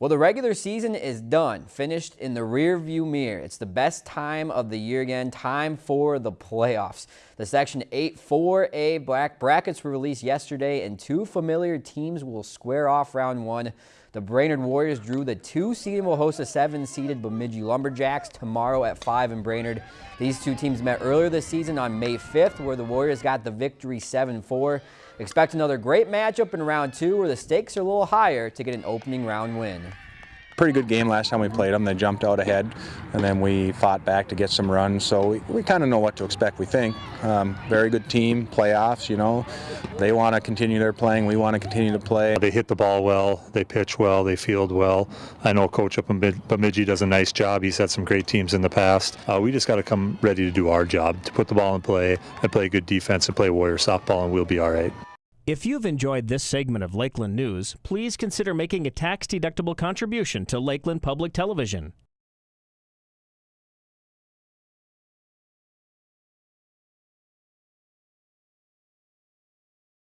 Well, the regular season is done, finished in the rear view mirror. It's the best time of the year again, time for the playoffs. The Section 8 4A black brackets were released yesterday, and two familiar teams will square off round one. The Brainerd Warriors drew the two seed and will host the seven seeded Bemidji Lumberjacks tomorrow at 5 in Brainerd. These two teams met earlier this season on May 5th, where the Warriors got the victory 7 4. Expect another great matchup in round two where the stakes are a little higher to get an opening round win pretty good game last time we played them. They jumped out ahead, and then we fought back to get some runs. So we, we kind of know what to expect, we think. Um, very good team, playoffs, you know. They want to continue their playing. We want to continue to play. They hit the ball well. They pitch well. They field well. I know Coach up in Bemidji does a nice job. He's had some great teams in the past. Uh, we just got to come ready to do our job, to put the ball in play and play good defense and play Warrior softball, and we'll be all right. If you've enjoyed this segment of Lakeland News, please consider making a tax-deductible contribution to Lakeland Public Television.